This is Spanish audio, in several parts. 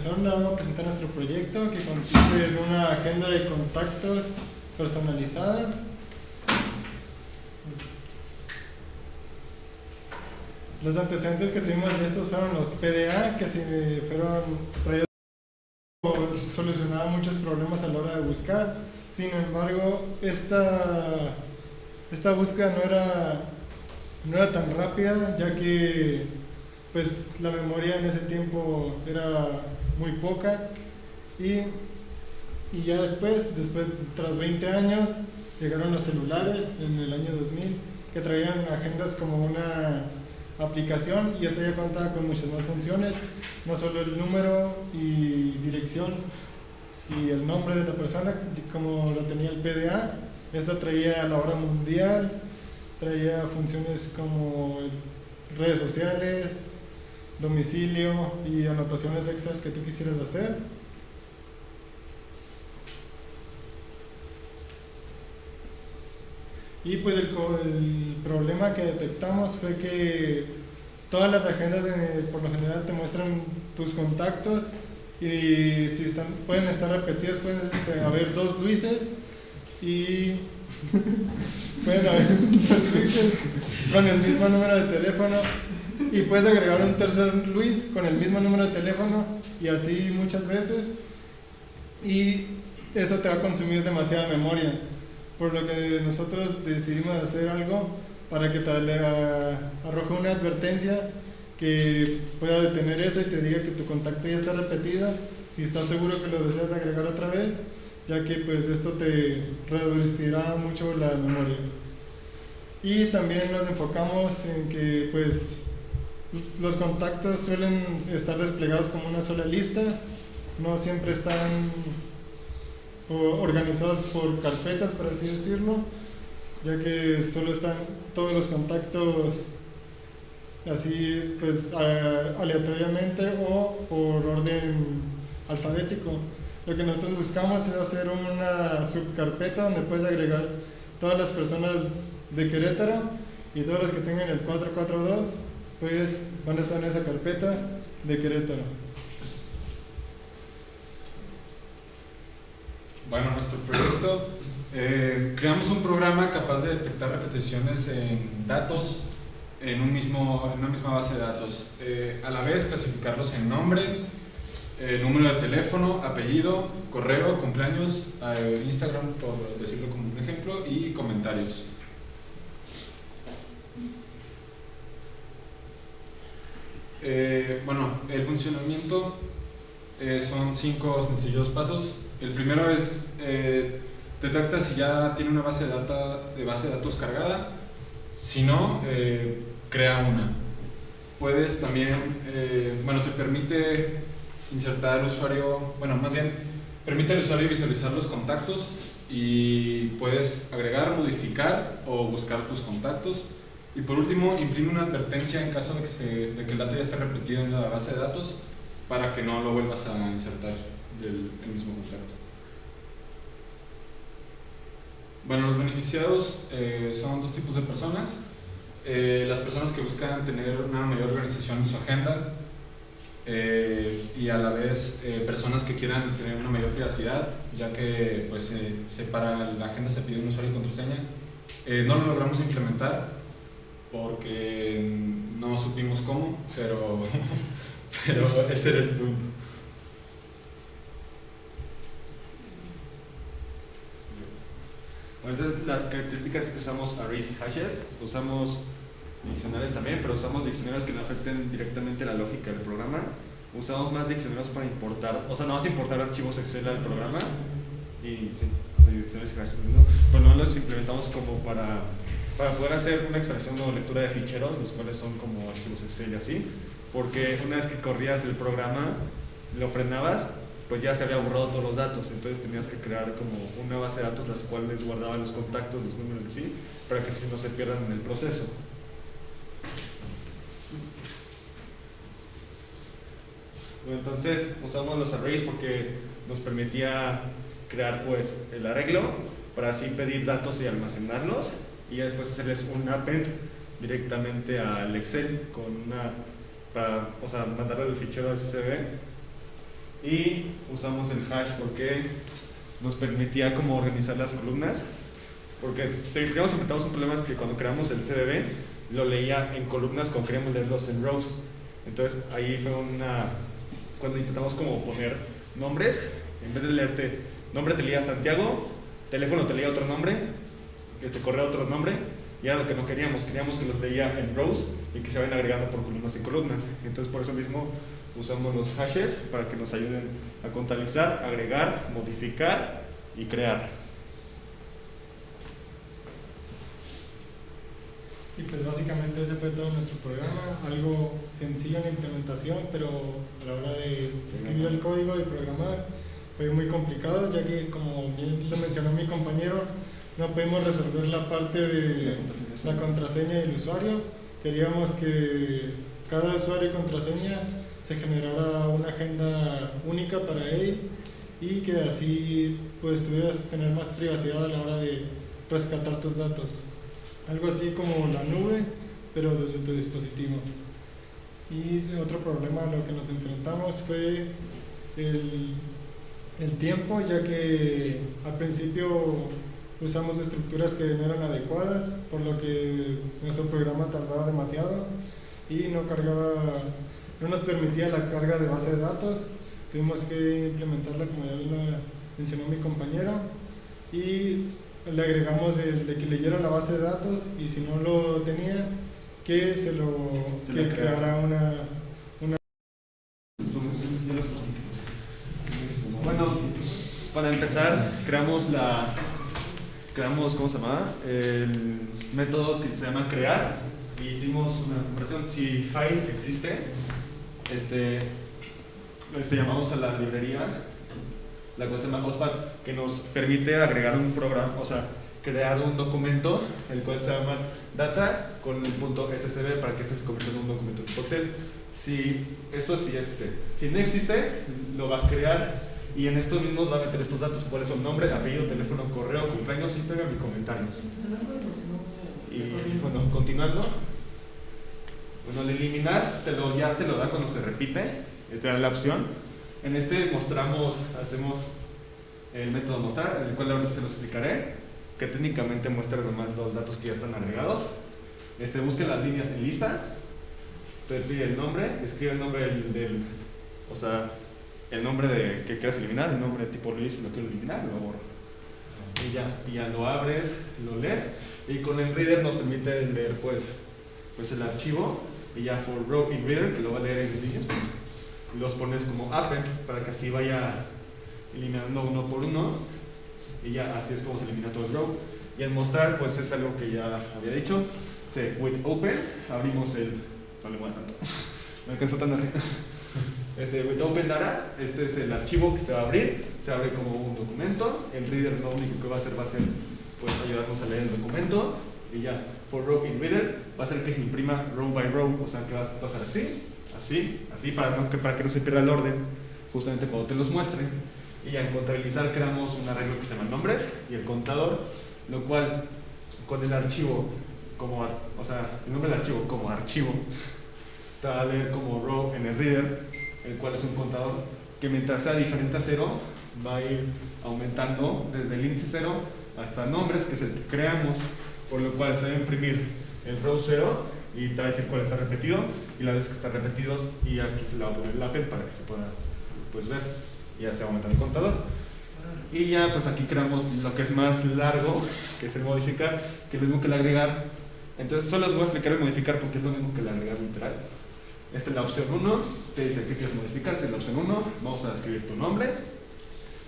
continuación le vamos a presentar nuestro proyecto que consiste en una agenda de contactos personalizada. Los antecedentes que tuvimos de estos fueron los PDA, que se fueron traídos solucionaban muchos problemas a la hora de buscar. Sin embargo, esta, esta búsqueda no era, no era tan rápida, ya que pues, la memoria en ese tiempo era muy poca. Y, y ya después, después, tras 20 años, llegaron los celulares en el año 2000, que traían agendas como una aplicación y esta ya contaba con muchas más funciones, no solo el número y dirección y el nombre de la persona como lo tenía el PDA, esta traía la hora mundial, traía funciones como redes sociales, domicilio y anotaciones extras que tú quisieras hacer. Y pues el, problema que detectamos fue que todas las agendas por lo general te muestran tus contactos y si están, pueden estar repetidas, pueden haber dos Luises y pueden haber dos Luises con el mismo número de teléfono y puedes agregar un tercer Luis con el mismo número de teléfono y así muchas veces. Y eso te va a consumir demasiada memoria. Por lo que nosotros decidimos hacer algo para que te arroje una advertencia que pueda detener eso y te diga que tu contacto ya está repetido, si estás seguro que lo deseas agregar otra vez, ya que pues esto te reducirá mucho la memoria. Y también nos enfocamos en que pues los contactos suelen estar desplegados como una sola lista, no siempre están organizados por carpetas, por así decirlo, ya que solo están todos los contactos así pues aleatoriamente o por orden alfabético. Lo que nosotros buscamos es hacer una subcarpeta donde puedes agregar todas las personas de Querétaro y todos los que tengan el 442 pues van a estar en esa carpeta de Querétaro. Bueno, nuestro proyecto, eh, creamos un programa capaz de detectar repeticiones en datos en, un mismo, en una misma base de datos. Eh, a la vez clasificarlos en nombre, eh, número de teléfono, apellido, correo, cumpleaños, Instagram, por decirlo como un ejemplo, y comentarios. Bueno, el funcionamiento son cinco sencillos pasos. El primero es, eh, detecta si ya tiene una base de, de base de datos cargada, si no, eh, crea una. Puedes también, eh, bueno, te permite insertar usuario, bueno, más bien, permite al usuario visualizar los contactos y puedes agregar, modificar o buscar tus contactos. Y por último, imprime una advertencia en caso de que, se, de que el dato ya esté repetido en la base de datos para que no lo vuelvas a insertar del mismo contrato. Bueno, los beneficiados eh, son dos tipos de personas. Eh, las personas que buscan tener una mayor organización en su agenda eh, y a la vez personas que quieran tener una mayor privacidad, ya que pues, para la agenda se pide un usuario y contraseña. no lo logramos implementar porque no supimos cómo, pero, pero ese era el punto. entonces las características es que usamos arrays y hashes, usamos diccionarios también, pero usamos diccionarios que no afecten directamente la lógica del programa. Usamos más diccionarios para importar, o sea, no vas a importar archivos Excel al programa y sí, o sea, diccionarios y hashes, ¿no? pero no los implementamos como para, para poder hacer una extracción o lectura de ficheros, los cuales son como archivos Excel y así, porque una vez que corrías el programa, lo frenabas pues ya se había borrado todos los datos, entonces tenías que crear como una base de datos las cuales guardaban los contactos, los números así, para que así no se pierdan en el proceso. entonces usamos los arrays porque nos permitía crear pues el arreglo para así pedir datos y almacenarlos y después hacerles un append directamente al Excel con una para o sea, mandarle el fichero a SSB Y usamos el hash porque nos permitía como organizar las columnas. Porque primero enfrentamos un problema es que cuando creamos el CDB lo leía en columnas cuando queríamos leerlos en rows. Entonces ahí fue una... cuando intentamos como poner nombres, en vez de leerte nombre te leía Santiago, teléfono te leía otro nombre, este correo otro nombre, y era lo que no queríamos, queríamos que los leía en rows y que se vayan agregando por columnas y columnas. Entonces por eso mismo usamos los hashes para que nos ayuden a contabilizar, agregar, modificar y crear. Y pues básicamente ese fue todo nuestro programa, algo sencillo en la implementación, pero a la hora de escribir el código y programar fue muy complicado, ya que como bien lo mencionó mi compañero, no pudimos resolver la parte de la contraseña del usuario. Queríamos que cada usuario y contraseña se generara una agenda única para él y que así pues tuvieras tener más privacidad a la hora de rescatar tus datos. Algo así como la nube, pero desde tu dispositivo. Y otro problema a lo que nos enfrentamos fue el, el tiempo, ya que al principio usamos estructuras que no eran adecuadas, por lo que nuestro programa tardaba demasiado y no cargaba, no nos permitía la carga de base de datos. Tuvimos que implementarla como ya lo mencionó mi compañero y le agregamos el de que leyera la base de datos y si no lo tenía, que se lo que creara una, una bueno, para empezar, creamos la creamos, ¿cómo se llama? El método que se llama crear y hicimos una comparación. Si file existe, este, este, llamamos a la librería, la cosa se llama OSPAD, que nos permite agregar un programa, o sea, crear un documento, el cual se llama data con el punto SSB para que este se convierta en un documento tipo Excel. Si esto sí existe, si no existe, lo va a crear y en estos mismos va a meter estos datos, cuáles son nombre, apellido, teléfono, correo, cumpleaños, Instagram y comentarios. Y bueno, continuando. Bueno, al eliminar te lo, ya te lo da cuando se repite, te da la opción. En este mostramos, hacemos el método mostrar, el cual ahorita se lo explicaré, que técnicamente muestra nomás los datos que ya están agregados. Este, busque las líneas en lista, te pide el nombre, escribe el nombre del, del o sea, el nombre de que quieras eliminar, el nombre tipo release lo quiero eliminar, lo borro. Y ya, y ya lo abres, lo lees y con el reader nos permite leer pues, pues el archivo y ya for row reader que lo va a leer en líneas los pones como append para que así vaya eliminando uno por uno y ya así es como se elimina todo el row. Y el mostrar pues es algo que ya había dicho se with open abrimos el no le muestro tanto me alcanzó tan arriba este, with Open Data, este es el archivo que se va a abrir, se abre como un documento, el reader lo único que va a hacer va a ser pues, ayudarnos a leer el documento. Y ya, for row in reader va a ser que se imprima row by row, o sea que va a pasar así, así, así para, no, para que no se pierda el orden justamente cuando te los muestre. Y ya en contabilizar creamos un arreglo que se llama nombres y el contador, lo cual con el archivo como, o sea, el nombre del archivo como archivo te va a leer como row en el reader el cual es un contador que mientras sea diferente a cero va a ir aumentando desde el índice cero hasta nombres que se creamos, por lo cual se va a imprimir el row 0 y te va a decir cuál está repetido y la vez que está repetido y aquí se le va a poner el append para que se pueda pues, ver y ya se aumenta el contador. Y ya pues aquí creamos lo que es más largo, que es el modificar, que es lo mismo que el agregar. Entonces solo les voy a explicar el modificar porque es lo mismo que el agregar literal. Esta es la opción 1, te dice que quieres modificar, si es la opción 1, vamos a escribir tu nombre,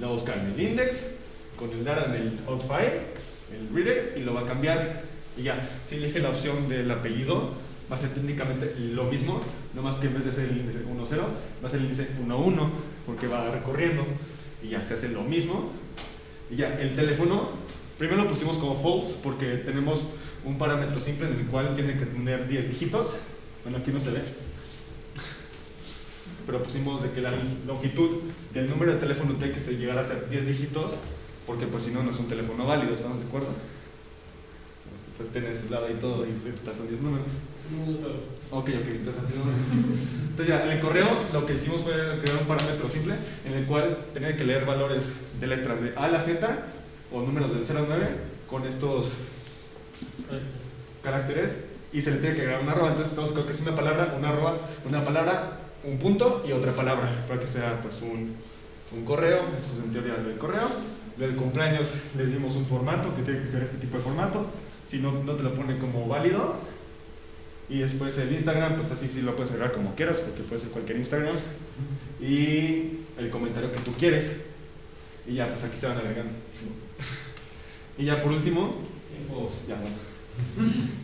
lo va a buscar en el index, con el data en el outfile, el reader, y lo va a cambiar. Y ya, si elige la opción del apellido, va a ser técnicamente lo mismo, no más que en vez de ser el índice 1.0, va a ser el índice 1.1, porque va recorriendo, y ya se hace lo mismo. Y ya, el teléfono, primero lo pusimos como false, porque tenemos un parámetro simple en el cual tiene que tener 10 dígitos. Bueno, aquí no se ve, pero pusimos de que la longitud del número de teléfono tiene que se llegara a ser 10 dígitos, porque pues si no, no es un teléfono válido, ¿estamos de acuerdo? pues tenés su lado y todo, y total son 10 números. Ok, ok, entonces. Entonces ya, en el correo lo que hicimos fue crear un parámetro simple en el cual tenía que leer valores de letras de A a la Z o números del 0 al 9 con estos caracteres y se le tiene que agregar una arroba. Entonces todos creo que es una palabra, una arroba, una palabra, un punto y otra palabra para que sea pues un, un correo, eso es en teoría del correo. Del cumpleaños les dimos un formato que tiene que ser este tipo de formato, si no, no te lo pone como válido. Y después el Instagram, pues así sí lo puedes agregar como quieras, porque puede ser cualquier Instagram. Y el comentario que tú quieres. Y ya, pues aquí se van agregando. Y ya por último, ya bueno.